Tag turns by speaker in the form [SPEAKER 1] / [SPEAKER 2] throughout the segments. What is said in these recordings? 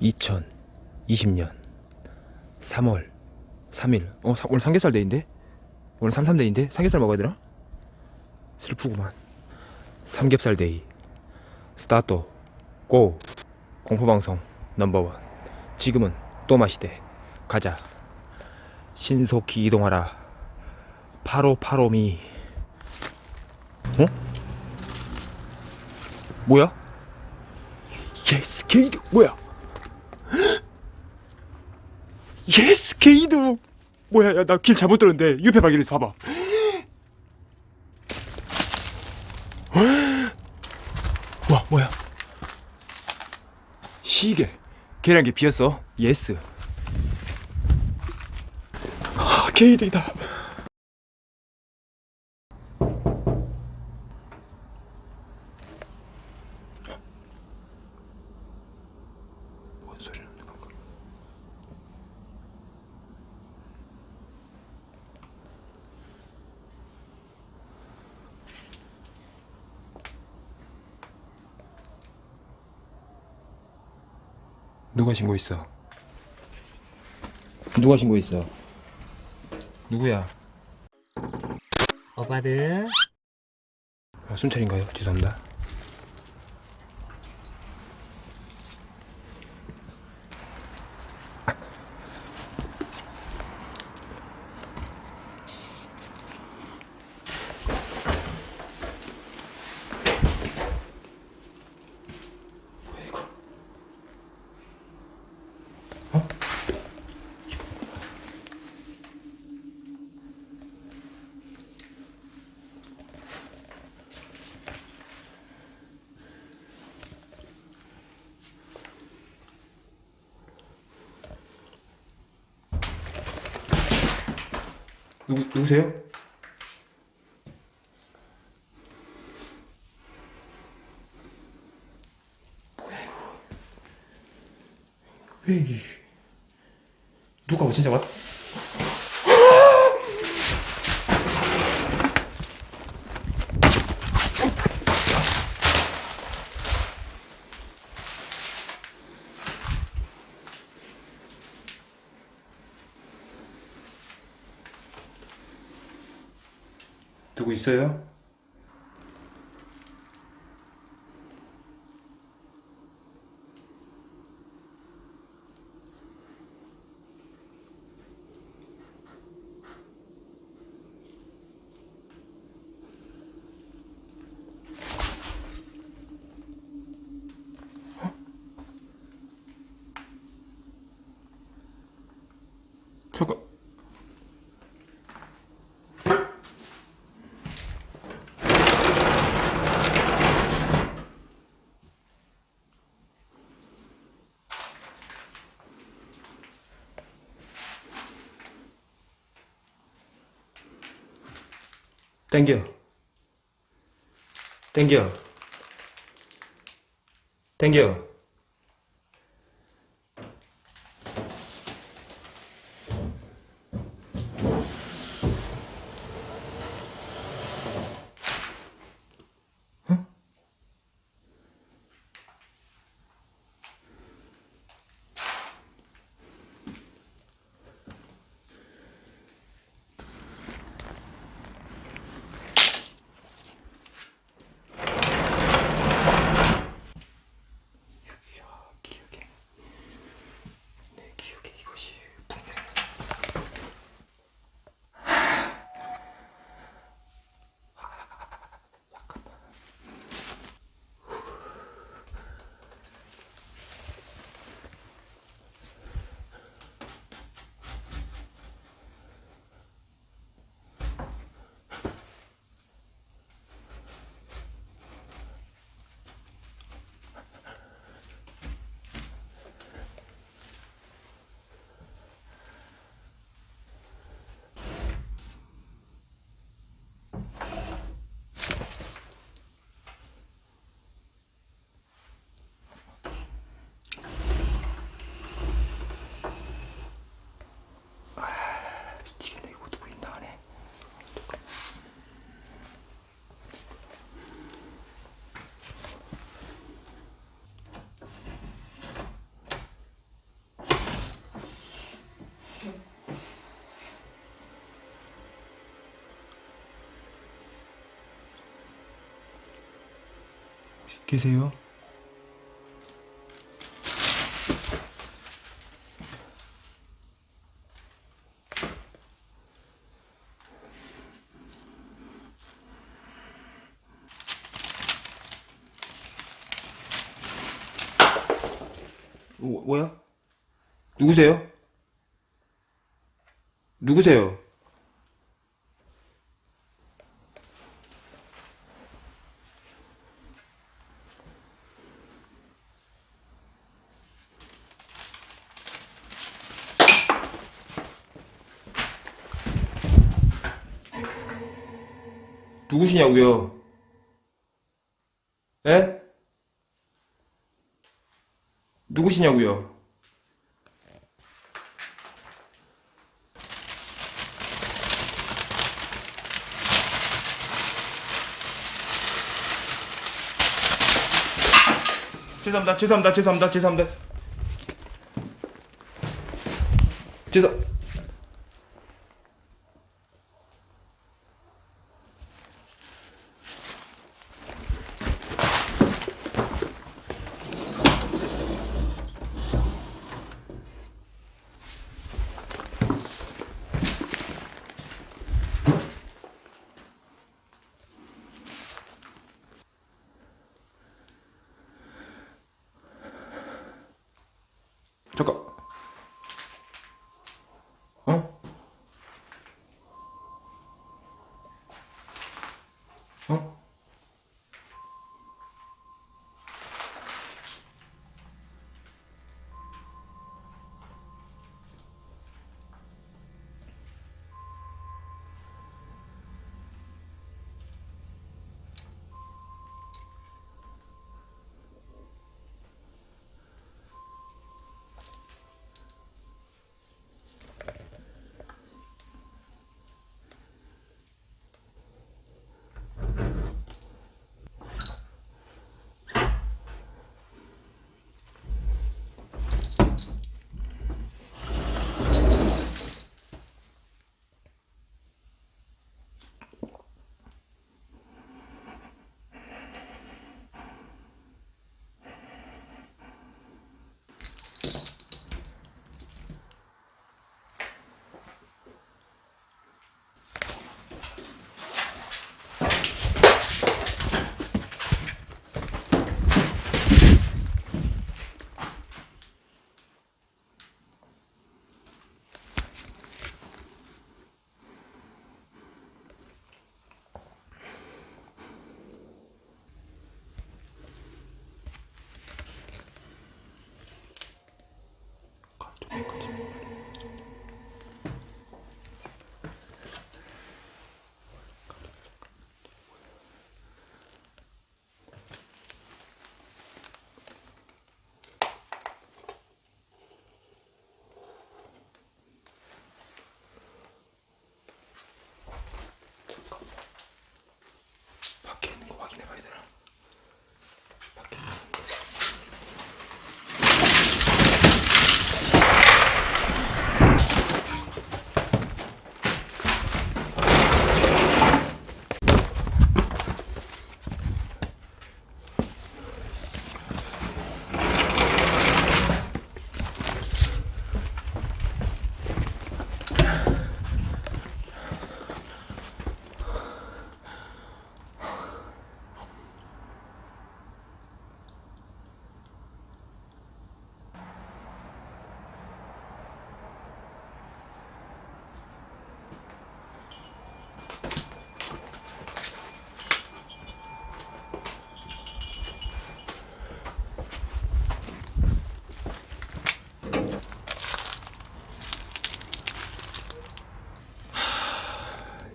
[SPEAKER 1] 2020년 3월 3일. 어 사- 오늘 삼겹살 데이인데? 오늘 삼삼데이인데? 삼겹살 먹어야 되나? 슬프구만. 삼겹살 데이. start go. 공포방송 number one. 지금은 또 마시대. 가자. 신속히 이동하라. follow follow me. 어? 뭐야? 예스 게이드 뭐야? 예스 게이드. 뭐야 야 나 길 잘못 들었는데 유패 발견했어 봐봐. 와 뭐야? 시계. 계량기 비었어. 예스. 아 게이드이다 누가 신고했어? 누가 신고했어? 누구야?
[SPEAKER 2] 오빠들
[SPEAKER 1] 아, 순찰인가요? 죄송합니다. 누구 누구세요? 뭐야 이거? 왜 이게? 누가 진짜 왔? 누구 있어요? 어? 잠깐. 땡겨. 땡겨. 땡겨. 계세요? 뭐, 뭐야? 누구세요? 누구세요? 누구시냐고요? 에? 누구시냐고요? 죄송합니다. 죄송합니다. 죄송합니다. 죄송합니다. 죄송.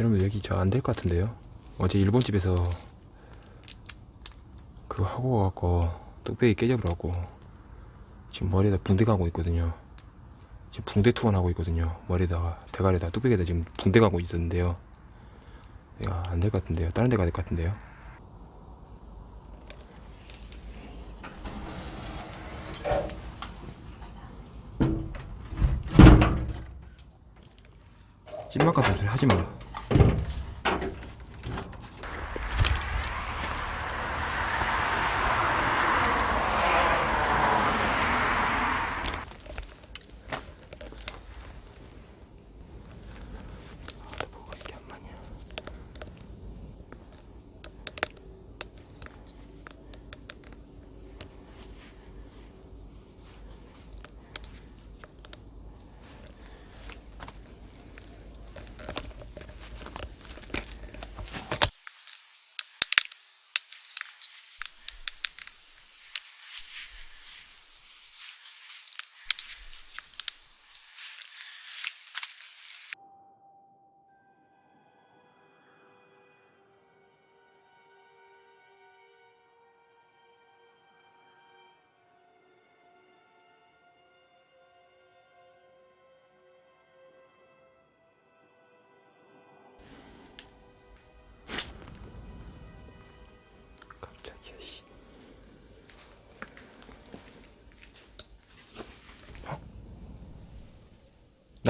[SPEAKER 1] 여러분 여기 저 안 될 것 같은데요. 어제 일본집에서 그거 하고 와갖고 뚝배기 깨져버려갖고 지금 머리에다 붕대 가고 있거든요. 지금 붕대 투혼하고 있거든요. 머리에다가 대가리에다 뚝배기에다 지금 붕대 가고 있었는데요. 내가 안 될 것 같은데요. 다른 데 가야 될 것 같은데요. 찐막 같은 소리 하지마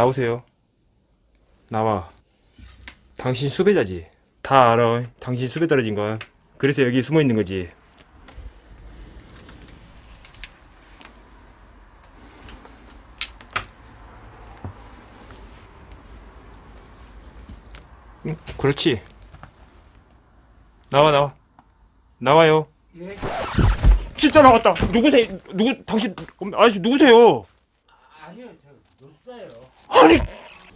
[SPEAKER 1] 나오세요. 나와. 당신 수배자지. 다 알아. 당신 수배 떨어진 거. 그래서 여기 숨어 있는 거지. 응, 그렇지. 나와 나와. 나와요.
[SPEAKER 2] 예?
[SPEAKER 1] 진짜 나왔다. 누구세요? 누구 당신 아저씨 누구세요?
[SPEAKER 2] 아니요, 저 없어요.
[SPEAKER 1] 아니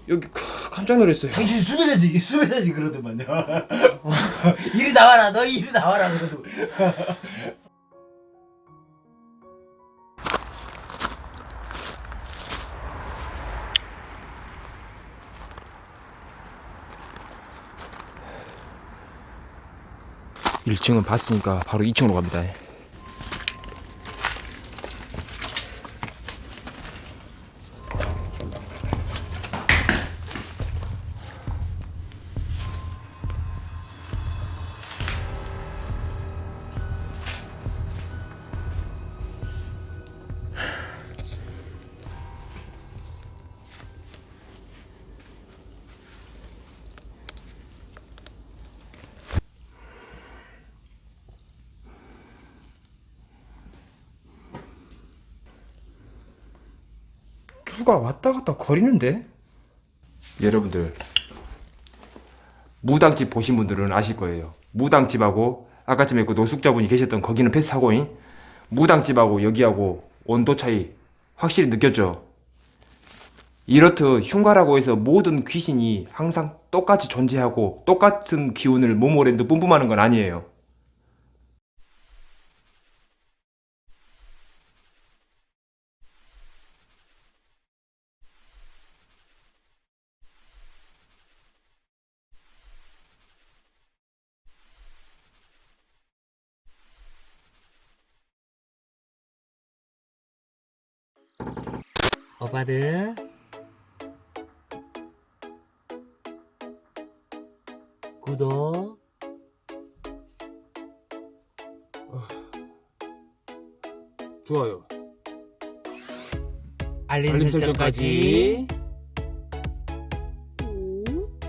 [SPEAKER 1] 여기 크, 깜짝 놀랐어요.
[SPEAKER 2] 당신 수배자지, 수배자지 그러더만요. 이리 나와라, 너 이리 나와라 그러더.
[SPEAKER 1] 일 1층은 봤으니까 바로 2층으로 갑니다. 누가 왔다 갔다 거리는데? 여러분들 무당집 보신 분들은 아실 거예요. 무당집하고 아까쯤에 그 노숙자분이 계셨던 거기는 패스하고잉 무당집하고 여기하고 온도 차이 확실히 느꼈죠. 이렇듯 흉가라고 해서 모든 귀신이 항상 똑같이 존재하고 똑같은 기운을 모모랜드 뿜뿜하는 건 아니에요.
[SPEAKER 2] 오빠들. 구독.
[SPEAKER 1] 좋아요.
[SPEAKER 2] 알림,
[SPEAKER 1] 알림
[SPEAKER 2] 설정까지.
[SPEAKER 1] 설정까지.